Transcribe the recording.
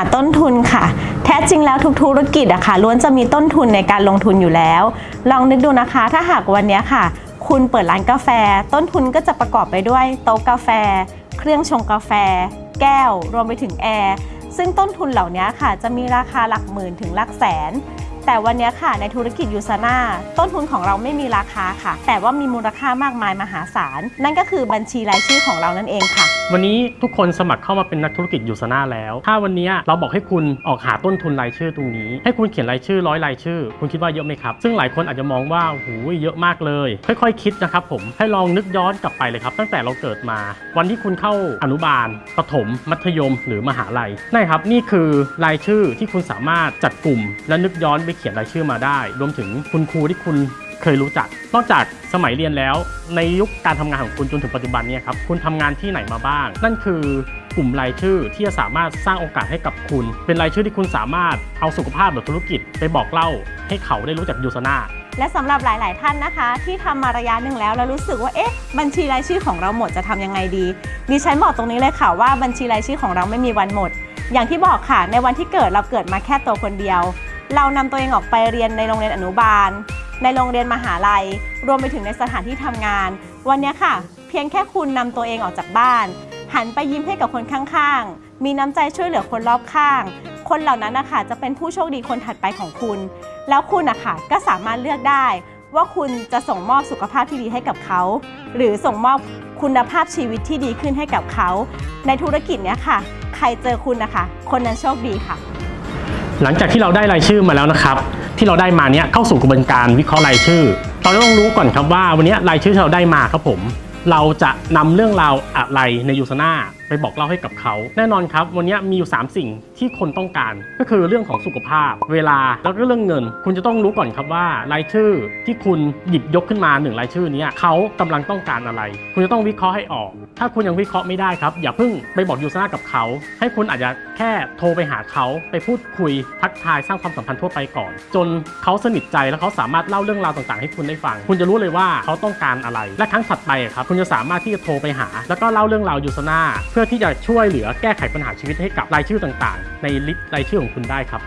าต้นทุนค่ะ แท้จริงแล้วทุกธุรกิจอะค่ะล้วนจะมีต้นทุนในการลงทุนอยู่แล้ว ลองนึกดูนะคะ ถ้าหากวันนี้ค่ะ คุณเปิดร้านกาแฟ ต้นทุนก็จะประกอบไปด้วยโต๊ะกาแฟ เครื่องชงกาแฟ แก้ว รวมไปถึงแอร์ซึ่งต้นทุนเหล่านี้ค่ะ จะมีราคาหลักหมื่นถึงหลักแสนแต่วันนี้ค่ะในธุรกิจยูซาน่าต้นทุนของเราไม่มีราคาค่ะ แต่ว่ามีมูลค่ามากมายมหาศาล นั่นก็คือบัญชีรายชื่อของเรานั่นเองค่ะ วันนี้ทุกคนสมัครเข้ามาเป็นนักธุรกิจยูซาน่าแล้ว ถ้าวันนี้เราบอกให้คุณออกหาต้นทุนรายชื่อตรงนี้ ให้คุณเขียนรายชื่อร้อยรายชื่อ คุณคิดว่าเยอะไหมครับ ซึ่งหลายคนอาจจะมองว่าหูเยอะมากเลย ค่อยๆคิดนะครับผมให้ลองนึกย้อนกลับไปเลยครับ ตั้งแต่เราเกิดมา วันที่คุณเข้าอนุบาลประถม มัธยม หรือมหาลัยนั่ครับนี่คือรายชื่อที่คุณสามารถจัดกลุ่มและนึกย้อนไปเขียนรายชื่อมาได้ รวมถึงคุณครูที่คุณเคยรู้จัก นอกจากสมัยเรียนแล้ว ในยุคการทำงานของคุณจนถึงปัจจุบันนี่ยครับคุณทำงานที่ไหนมาบ้าง นั่นคือกลุ่มรายชื่อที่จะสามารถสร้างโอกาสให้กับคุณ เป็นรายชื่อที่คุณสามารถเอาสุขภาพหรือธุรกิจไปบอกเล่า ให้เขาได้รู้จักยูซนาและสำหรับหลาย ๆ ท่านนะคะ ที่ทำมาระยะหนึ่งแล้วแล้วรู้สึกว่าเอ๊ะบัญชีรายชื่อของเราหมดจะทำยังไงดีดิฉันบอกตรงนี้เลยค่ะว่าบัญชีรายชื่อของเราไม่มีวันหมด อย่างที่บอกค่ะในวันที่เกิดเราเกิดมาแค่ตัวคนเดียว เรานำตัวเองออกไปเรียนในโรงเรียนอนุบาล ในโรงเรียนมหาลัย รวมไปถึงในสถานที่ทำงาน วันนี้ค่ะ เพียงแค่คุณนำตัวเองออกจากบ้าน หันไปยิ้มให้กับคนข้างๆ มีน้ำใจช่วยเหลือคนรอบข้าง คนเหล่านั้นนะคะจะเป็นผู้โชคดีคนถัดไปของคุณ แล้วคุณนะคะก็สามารถเลือกได้ ว่าคุณจะส่งมอบสุขภาพที่ดีให้กับเขา หรือส่งมอบคุณภาพชีวิตที่ดีขึ้นให้กับเขา ในธุรกิจเนี้ยค่ะ ใครเจอคุณนะคะ คนนั้นโชคดีค่ะ หลังจากที่เราได้รายชื่อมาแล้วนะครับ ที่เราได้มาเนี้ยเข้าสู่กระบวนการวิเคราะห์รายชื่อเราต้องรู้ก่อนครับว่าวันนี้รายชื่อที่เราได้มาครับผม เราจะนำเรื่องราวอะไรในยูซนาไปบอกเล่าให้กับเขา แน่นอนครับ วันนี้มีอยู่ 3 สิ่งที่คนต้องการ ก็คือเรื่องของสุขภาพ เวลาแล้วก็เรื่องเงิน คุณจะต้องรู้ก่อนครับว่ารายชื่อที่คุณหยิบยกขึ้นมาหนึ่งรายชื่อนี้เขากำลังต้องการอะไร คุณจะต้องวิเคราะห์ให้ออก ถ้าคุณยังวิเคราะห์ไม่ได้ครับ อย่าเพิ่งไปบอกยูซนากับเขา ให้คุณอาจจะแค่โทรไปหาเขา ไปพูดคุยทักทายสร้างความสัมพันธ์ทั่วไปก่อน จนเขาสนิทใจแล้วเขาสามารถเล่าเรื่องราวต่างๆ ให้คุณได้ฟัง คุณจะรู้เลยว่าเขาต้องการอะไร และครั้งถัดไปครับคุณจะสามารถที่จะโทรไปหา แล้วก็เล่าเรื่องราวยูซนาเพื่อที่จะช่วยเหลือแก้ไขปัญหาชีวิตให้กับรายชื่อต่างๆ ในลิสต์รายชื่อของคุณได้ครับ